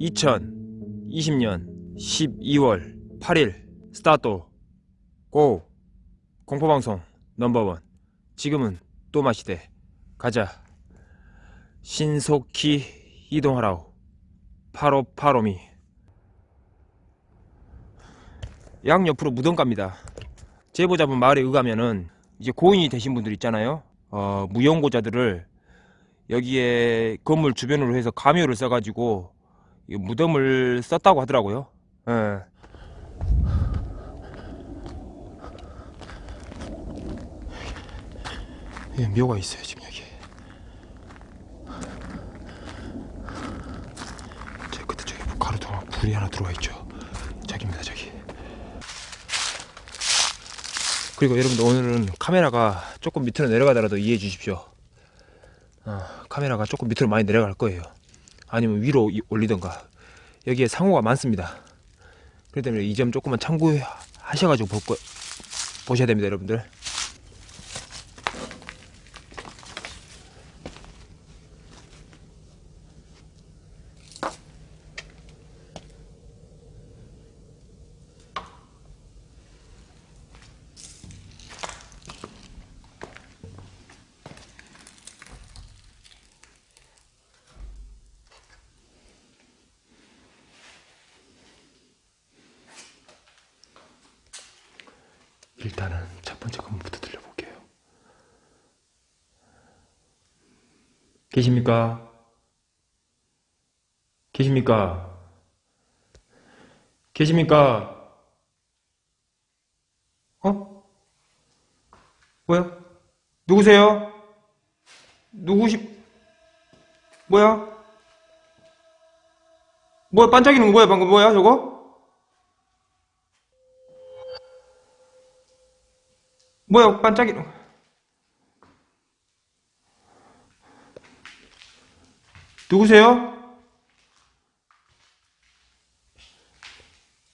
(2020년 12월 8일) 스타트 고! 공포방송 넘버원. 지금은 또 마시되 가자. 신속히 이동하라우 파로파로미. 양옆으로 무덤 갑니다 제보자분 말에 의하면은 이제 고인이 되신 분들 있잖아요. 어, 무용고자들을 여기에 건물 주변으로 해서 가묘를 써가지고 이 무덤을 썼다고 하더라고요. 예. 예, 묘가 있어요 지금 여기. 저 끝에 저기 가로등에 불이 하나 들어와 있죠 저기입니다 저기 그리고 여러분들 오늘은 카메라가 조금 밑으로 내려가더라도 이해해 주십시오. 어, 카메라가 조금 밑으로 많이 내려갈 거예요. 아니면 위로 이- 올리던가. 여기에 상호가 많습니다. 그렇기 때문에 이 점 조금만 참고하셔가지고 볼 거, 보셔야 됩니다 여러분들 일단은 첫 번째 건물부터 들려볼게요. 계십니까? 계십니까? 계십니까? 어? 뭐야? 누구세요? 누구시, 뭐야? 뭐야, 반짝이는 거야, 방금 뭐야, 저거? 뭐야 반짝이 누구세요?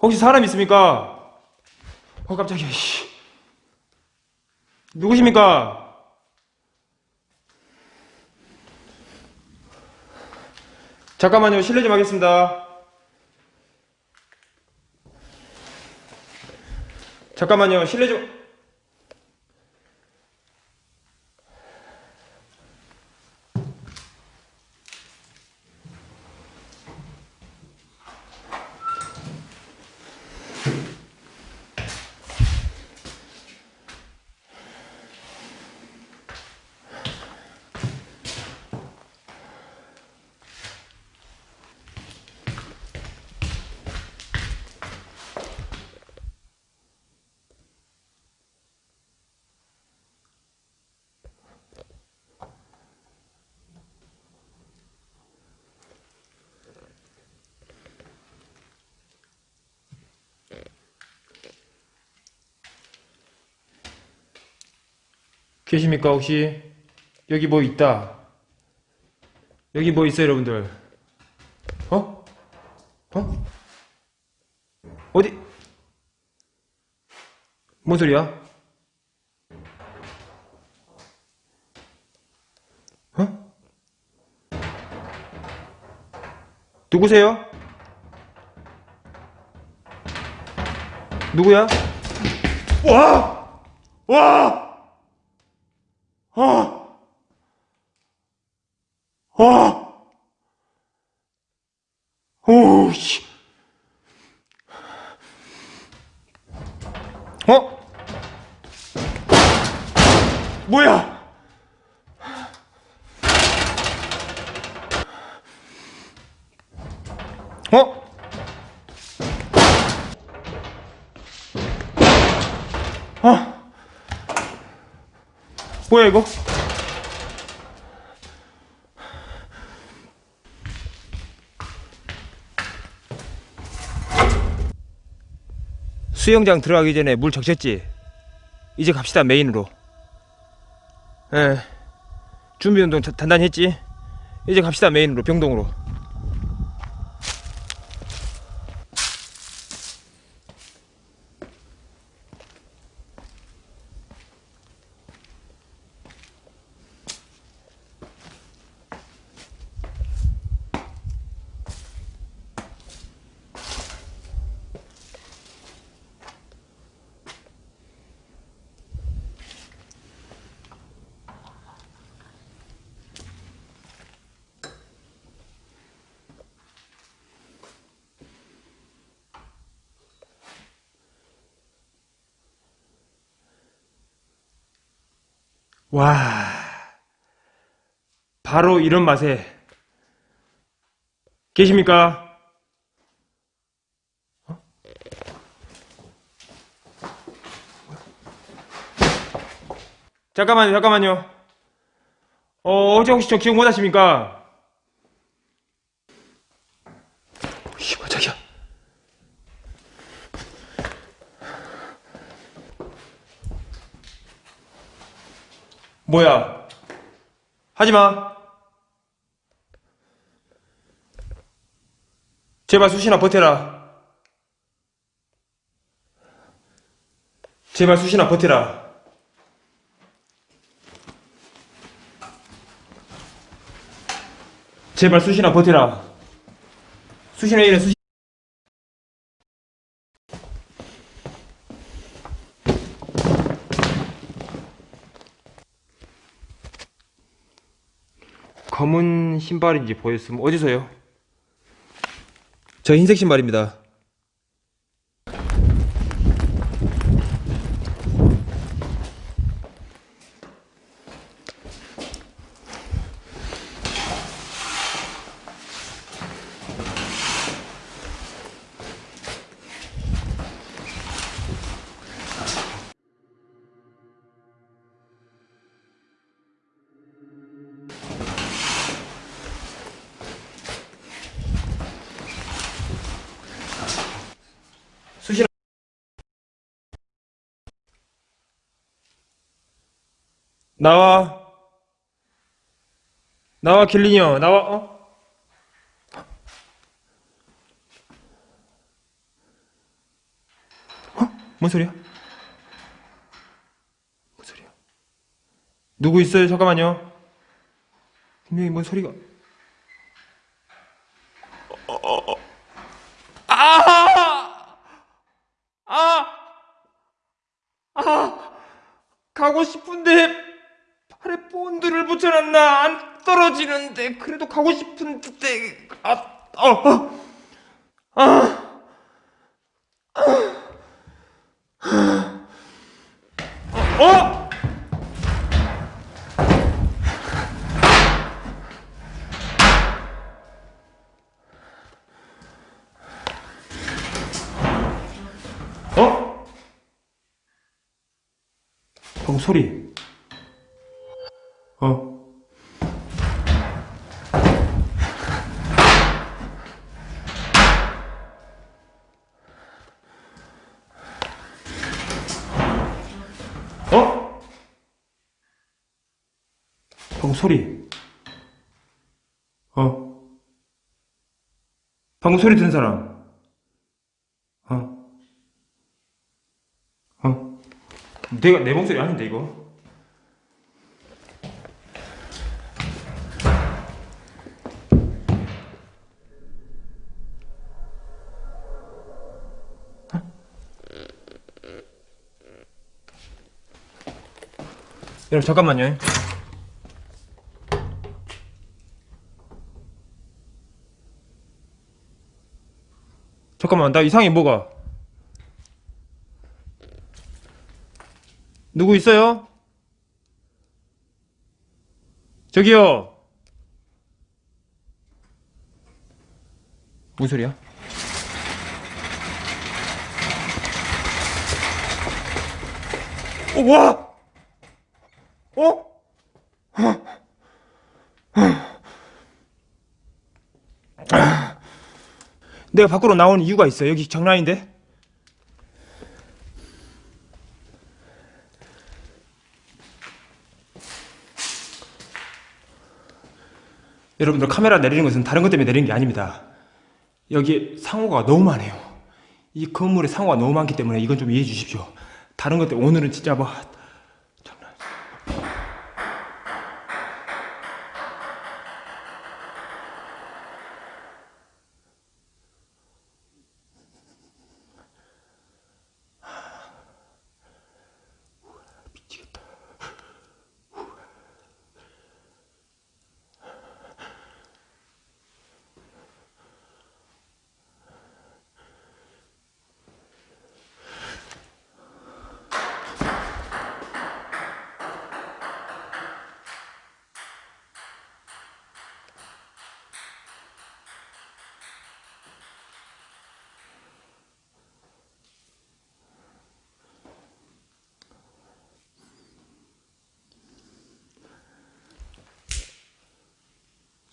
혹시 사람 있습니까? 어 깜짝이야 씨. 누구십니까? 잠깐만요 실례 좀 하겠습니다 잠깐만요 실례 좀 계십니까 혹시? 여기 뭐 있다. 여기 뭐 있어요 여러분들? 어? 어? 어디? 뭔 소리야? 어? 누구세요? 누구야? 와! 와! 아! 아! 오, 씨. 어? 뭐야? 어? 아. 뭐야 이거? 수영장 들어가기 전에 물 적셨지? 이제 갑시다 메인으로 예 준비 운동 자- 단단히 했지? 이제 갑시다 메인으로 병동으로 와, 바로 이런 맛에 계십니까? 어? 잠깐만요, 잠깐만요. 어, 어제 혹시 저 기억 못 하십니까? 이거 자기야. 뭐야? 하지 마. 제발 수신아 버텨라. 제발 수신아 버텨라. 제발 수신아 버텨라. 수신아 이래 수신. 검은 신발인지 보였으면 어디서요? 저 흰색 신발입니다. 나와 나와 킬리니어 나와 어? 어? 뭔 소리야? 뭔 소리야? 누구 있어요? 잠깐만요 분명히 뭔 소리가 어, 어, 어. 아! 아! 아! 가고 싶은데 팔에 본드를 붙여놨나 안 떨어지는데 그래도 가고 싶은데 아, 어, 어. 아, 아, 어? 어? 방금 소리. 어. 어? 방금 소리. 어. 방금 소리 든 사람. 어. 어. 내가 내 목소리 아닌데 이거. 여러분 잠깐만요. 잠깐만 나 이상해 뭐가? 누구 있어요? 저기요. 무슨 소리야? 어, 와! 어? 내가 밖으로 나온 이유가 있어. 여기 장난인데? 여러분들 카메라 내리는 것은 다른 것 때문에 내리는 게 아닙니다. 여기 상호가 너무 많아요. 이 건물에 상호가 너무 많기 때문에 이건 좀 이해해 주십시오. 다른 것 때문에 오늘은 진짜 뭐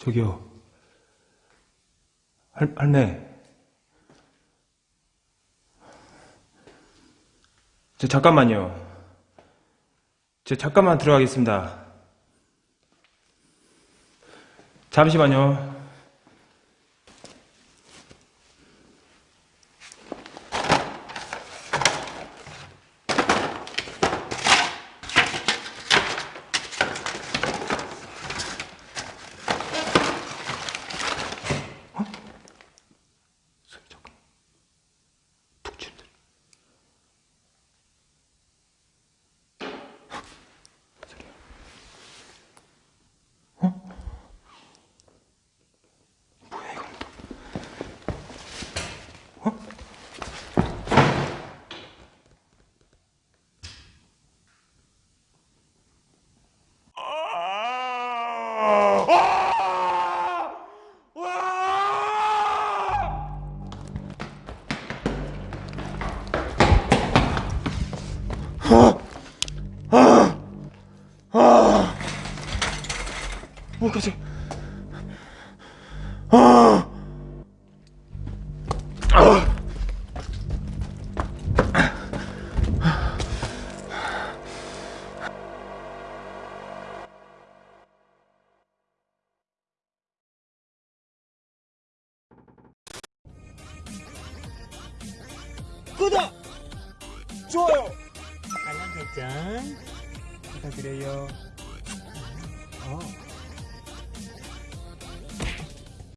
저기요. 할, 할매. 저 잠깐만요. 저 잠깐만 들어가겠습니다. 잠시만요.